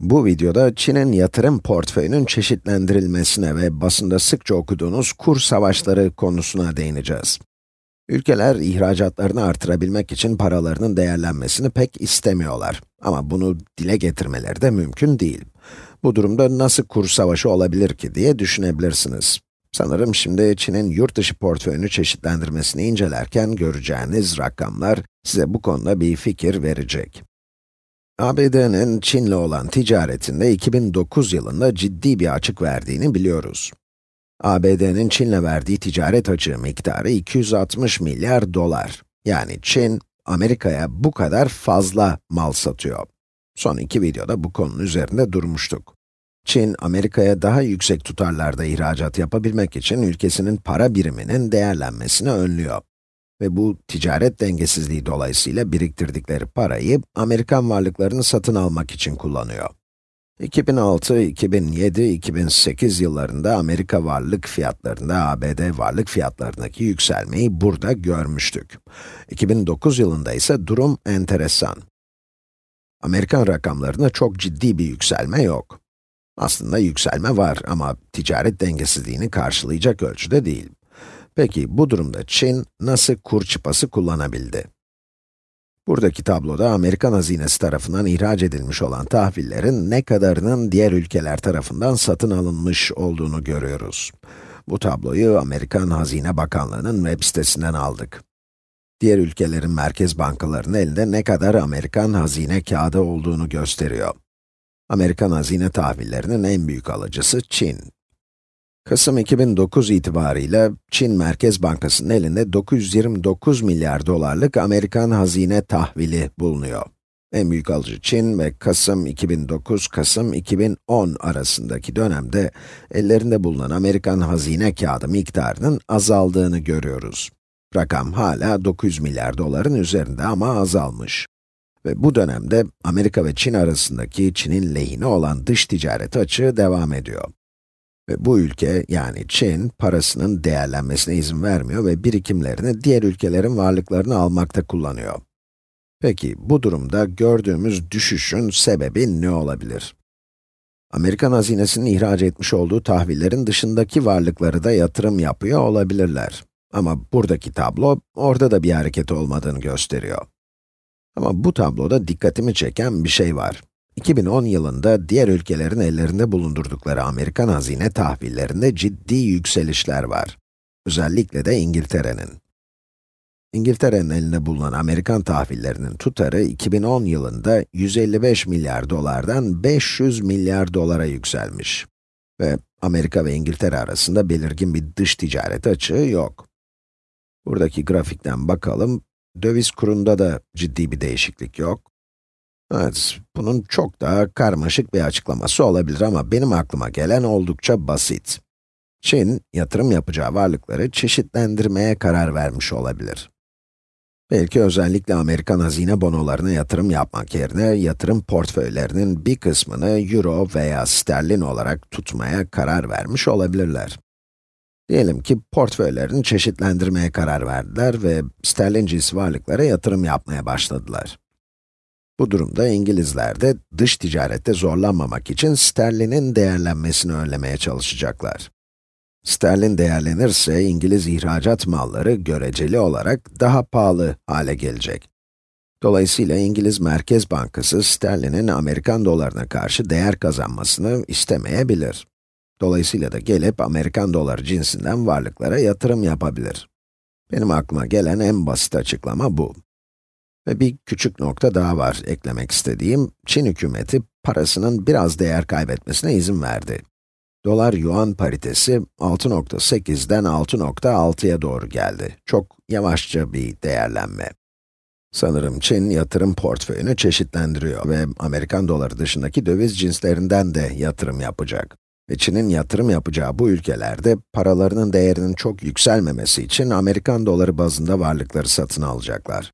Bu videoda Çin'in yatırım portföyünün çeşitlendirilmesine ve basında sıkça okuduğunuz kur savaşları konusuna değineceğiz. Ülkeler ihracatlarını artırabilmek için paralarının değerlenmesini pek istemiyorlar. Ama bunu dile getirmeleri de mümkün değil. Bu durumda nasıl kur savaşı olabilir ki diye düşünebilirsiniz. Sanırım şimdi Çin'in yurt dışı portföyünü çeşitlendirmesini incelerken göreceğiniz rakamlar size bu konuda bir fikir verecek. ABD'nin Çin'le olan ticaretinde 2009 yılında ciddi bir açık verdiğini biliyoruz. ABD'nin Çin'le verdiği ticaret açığı miktarı 260 milyar dolar. Yani Çin, Amerika'ya bu kadar fazla mal satıyor. Son iki videoda bu konunun üzerinde durmuştuk. Çin, Amerika'ya daha yüksek tutarlarda ihracat yapabilmek için ülkesinin para biriminin değerlenmesini önlüyor. Ve bu ticaret dengesizliği dolayısıyla biriktirdikleri parayı Amerikan varlıklarını satın almak için kullanıyor. 2006, 2007, 2008 yıllarında Amerika varlık fiyatlarında ABD varlık fiyatlarındaki yükselmeyi burada görmüştük. 2009 yılında ise durum enteresan. Amerikan rakamlarında çok ciddi bir yükselme yok. Aslında yükselme var ama ticaret dengesizliğini karşılayacak ölçüde değil. Peki bu durumda Çin nasıl kur çıpası kullanabildi? Buradaki tabloda Amerikan hazinesi tarafından ihraç edilmiş olan tahvillerin ne kadarının diğer ülkeler tarafından satın alınmış olduğunu görüyoruz. Bu tabloyu Amerikan Hazine Bakanlığı'nın web sitesinden aldık. Diğer ülkelerin merkez bankalarının elinde ne kadar Amerikan hazine kağıdı olduğunu gösteriyor. Amerikan hazine tahvillerinin en büyük alıcısı Çin. Kasım 2009 itibarıyla Çin Merkez Bankası'nın elinde 929 milyar dolarlık Amerikan hazine tahvili bulunuyor. En büyük alıcı Çin ve Kasım 2009, Kasım 2010 arasındaki dönemde ellerinde bulunan Amerikan hazine kağıdı miktarının azaldığını görüyoruz. Rakam hala 900 milyar doların üzerinde ama azalmış. Ve bu dönemde Amerika ve Çin arasındaki Çin'in lehine olan dış ticaret açığı devam ediyor. Ve bu ülke, yani Çin, parasının değerlenmesine izin vermiyor ve birikimlerini diğer ülkelerin varlıklarını almakta kullanıyor. Peki, bu durumda gördüğümüz düşüşün sebebi ne olabilir? Amerikan hazinesinin ihraç etmiş olduğu tahvillerin dışındaki varlıkları da yatırım yapıyor olabilirler. Ama buradaki tablo, orada da bir hareket olmadığını gösteriyor. Ama bu tabloda dikkatimi çeken bir şey var. 2010 yılında diğer ülkelerin ellerinde bulundurdukları Amerikan hazine tahvillerinde ciddi yükselişler var. Özellikle de İngiltere'nin. İngiltere'nin elinde bulunan Amerikan tahvillerinin tutarı 2010 yılında 155 milyar dolardan 500 milyar dolara yükselmiş. Ve Amerika ve İngiltere arasında belirgin bir dış ticaret açığı yok. Buradaki grafikten bakalım, döviz kurunda da ciddi bir değişiklik yok. Evet, bunun çok daha karmaşık bir açıklaması olabilir ama benim aklıma gelen oldukça basit. Çin, yatırım yapacağı varlıkları çeşitlendirmeye karar vermiş olabilir. Belki özellikle Amerikan hazine bonolarına yatırım yapmak yerine, yatırım portföylerinin bir kısmını euro veya sterlin olarak tutmaya karar vermiş olabilirler. Diyelim ki portföylerini çeşitlendirmeye karar verdiler ve sterlin cinsi varlıklara yatırım yapmaya başladılar. Bu durumda İngilizler de dış ticarette zorlanmamak için sterlinin değerlenmesini önlemeye çalışacaklar. Sterlin değerlenirse İngiliz ihracat malları göreceli olarak daha pahalı hale gelecek. Dolayısıyla İngiliz Merkez Bankası sterlinin Amerikan dolarına karşı değer kazanmasını istemeyebilir. Dolayısıyla da gelip Amerikan doları cinsinden varlıklara yatırım yapabilir. Benim aklıma gelen en basit açıklama bu. Ve bir küçük nokta daha var eklemek istediğim. Çin hükümeti parasının biraz değer kaybetmesine izin verdi. Dolar-yuan paritesi 6.8'den 6.6'ya doğru geldi. Çok yavaşça bir değerlenme. Sanırım Çin yatırım portföyünü çeşitlendiriyor ve Amerikan doları dışındaki döviz cinslerinden de yatırım yapacak. Ve Çin'in yatırım yapacağı bu ülkelerde paralarının değerinin çok yükselmemesi için Amerikan doları bazında varlıkları satın alacaklar.